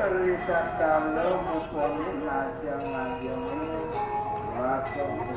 cerita kalau bukan ajang ajang ini masuk ke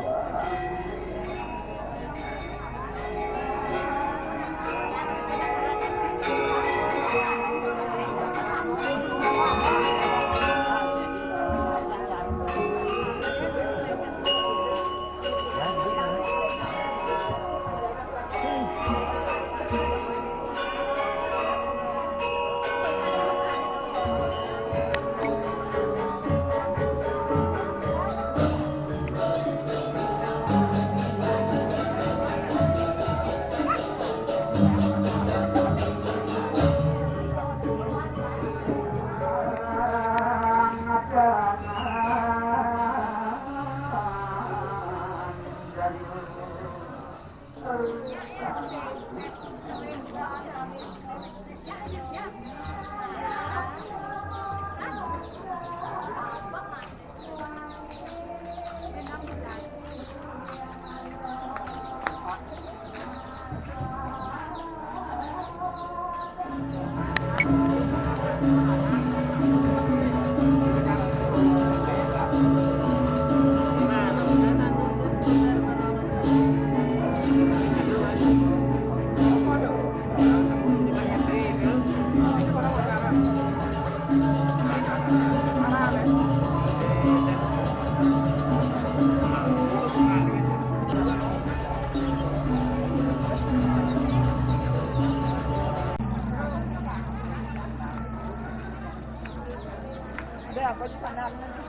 Dá, pode falar, não né?